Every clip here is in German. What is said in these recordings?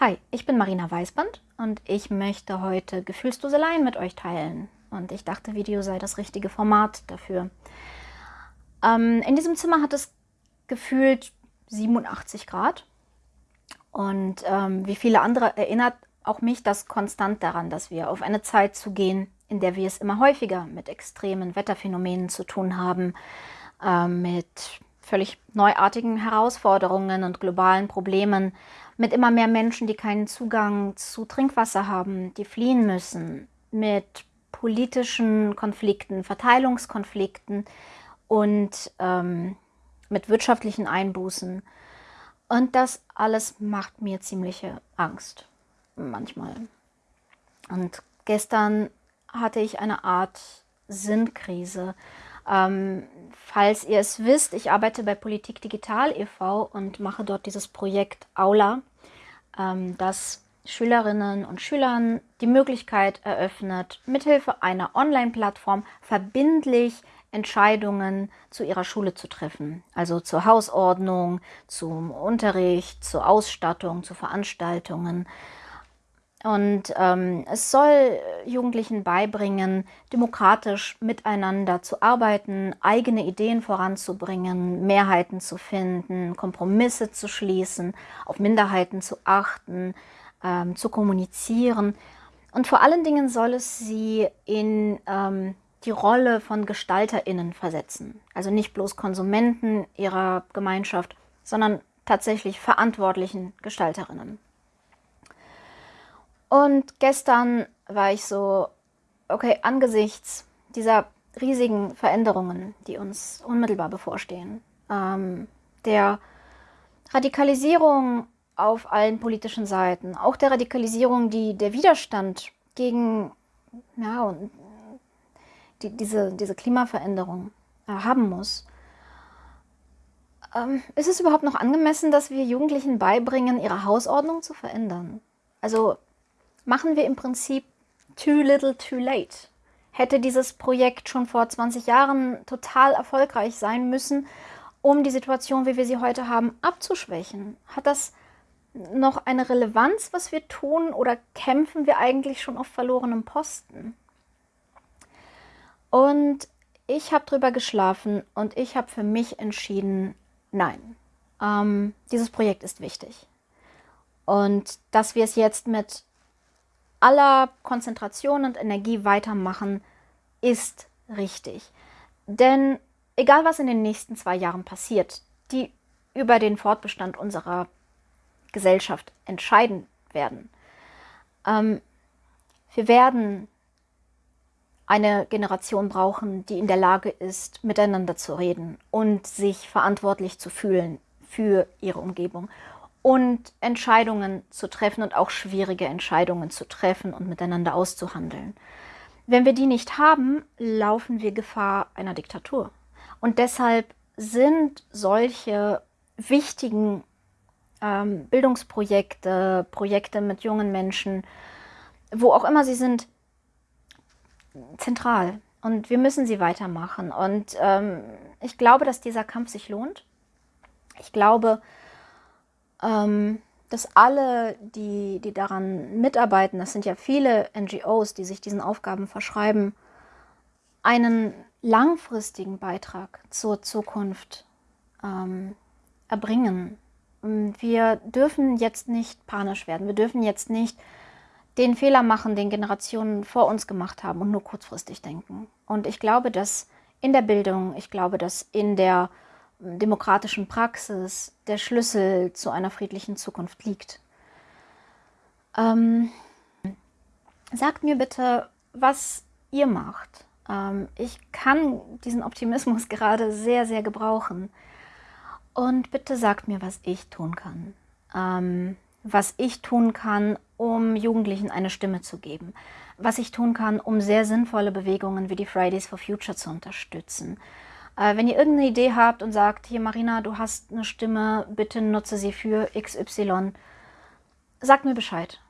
Hi, ich bin Marina Weißband und ich möchte heute Gefühlsduseleien mit euch teilen. Und ich dachte, Video sei das richtige Format dafür. Ähm, in diesem Zimmer hat es gefühlt 87 Grad. Und ähm, wie viele andere erinnert auch mich das konstant daran, dass wir auf eine Zeit zugehen, in der wir es immer häufiger mit extremen Wetterphänomenen zu tun haben, äh, mit völlig neuartigen Herausforderungen und globalen Problemen, mit immer mehr Menschen, die keinen Zugang zu Trinkwasser haben, die fliehen müssen, mit politischen Konflikten, Verteilungskonflikten und ähm, mit wirtschaftlichen Einbußen. Und das alles macht mir ziemliche Angst, manchmal. Und gestern hatte ich eine Art Sinnkrise. Ähm, falls ihr es wisst, ich arbeite bei Politik Digital e.V. und mache dort dieses Projekt Aula, ähm, das Schülerinnen und Schülern die Möglichkeit eröffnet, mithilfe einer Online-Plattform verbindlich Entscheidungen zu ihrer Schule zu treffen. Also zur Hausordnung, zum Unterricht, zur Ausstattung, zu Veranstaltungen. Und ähm, es soll Jugendlichen beibringen, demokratisch miteinander zu arbeiten, eigene Ideen voranzubringen, Mehrheiten zu finden, Kompromisse zu schließen, auf Minderheiten zu achten, ähm, zu kommunizieren. Und vor allen Dingen soll es sie in ähm, die Rolle von GestalterInnen versetzen. Also nicht bloß Konsumenten ihrer Gemeinschaft, sondern tatsächlich verantwortlichen Gestalterinnen. Und gestern war ich so, okay, angesichts dieser riesigen Veränderungen, die uns unmittelbar bevorstehen, ähm, der Radikalisierung auf allen politischen Seiten, auch der Radikalisierung, die der Widerstand gegen ja, die, diese, diese Klimaveränderung äh, haben muss. Ähm, ist es überhaupt noch angemessen, dass wir Jugendlichen beibringen, ihre Hausordnung zu verändern? Also machen wir im Prinzip too little too late. Hätte dieses Projekt schon vor 20 Jahren total erfolgreich sein müssen, um die Situation, wie wir sie heute haben, abzuschwächen? Hat das noch eine Relevanz, was wir tun, oder kämpfen wir eigentlich schon auf verlorenem Posten? Und ich habe drüber geschlafen und ich habe für mich entschieden, nein, ähm, dieses Projekt ist wichtig. Und dass wir es jetzt mit aller Konzentration und Energie weitermachen, ist richtig. Denn egal was in den nächsten zwei Jahren passiert, die über den Fortbestand unserer Gesellschaft entscheiden werden, ähm, wir werden eine Generation brauchen, die in der Lage ist, miteinander zu reden und sich verantwortlich zu fühlen für ihre Umgebung und Entscheidungen zu treffen und auch schwierige Entscheidungen zu treffen und miteinander auszuhandeln. Wenn wir die nicht haben, laufen wir Gefahr einer Diktatur. Und deshalb sind solche wichtigen ähm, Bildungsprojekte, Projekte mit jungen Menschen, wo auch immer sie sind, zentral. Und wir müssen sie weitermachen. Und ähm, ich glaube, dass dieser Kampf sich lohnt. Ich glaube, ähm, dass alle, die, die daran mitarbeiten, das sind ja viele NGOs, die sich diesen Aufgaben verschreiben, einen langfristigen Beitrag zur Zukunft ähm, erbringen. Wir dürfen jetzt nicht panisch werden. Wir dürfen jetzt nicht den Fehler machen, den Generationen vor uns gemacht haben und nur kurzfristig denken. Und ich glaube, dass in der Bildung, ich glaube, dass in der demokratischen Praxis der Schlüssel zu einer friedlichen Zukunft liegt. Ähm, sagt mir bitte, was ihr macht. Ähm, ich kann diesen Optimismus gerade sehr, sehr gebrauchen. Und bitte sagt mir, was ich tun kann. Ähm, was ich tun kann, um Jugendlichen eine Stimme zu geben. Was ich tun kann, um sehr sinnvolle Bewegungen wie die Fridays for Future zu unterstützen. Äh, wenn ihr irgendeine Idee habt und sagt, hier Marina, du hast eine Stimme, bitte nutze sie für XY, sagt mir Bescheid.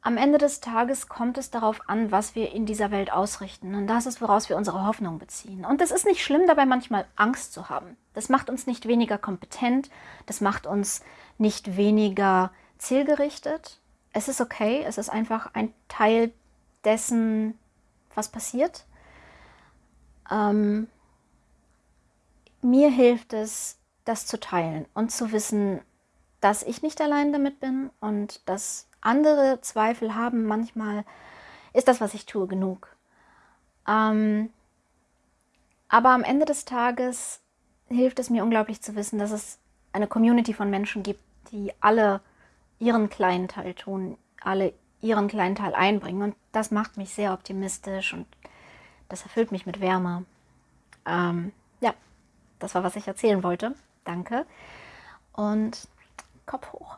Am Ende des Tages kommt es darauf an, was wir in dieser Welt ausrichten. Und das ist, woraus wir unsere Hoffnung beziehen. Und es ist nicht schlimm, dabei manchmal Angst zu haben. Das macht uns nicht weniger kompetent, das macht uns nicht weniger zielgerichtet. es ist okay, es ist einfach ein Teil dessen, was passiert. Ähm, mir hilft es, das zu teilen und zu wissen, dass ich nicht allein damit bin und dass andere Zweifel haben. Manchmal ist das, was ich tue, genug. Ähm, aber am Ende des Tages hilft es mir unglaublich zu wissen, dass es eine Community von Menschen gibt, die alle ihren kleinen Teil tun, alle ihren kleinen Teil einbringen. Und das macht mich sehr optimistisch und das erfüllt mich mit Wärme. Ähm, ja, das war, was ich erzählen wollte. Danke. Und Kopf hoch.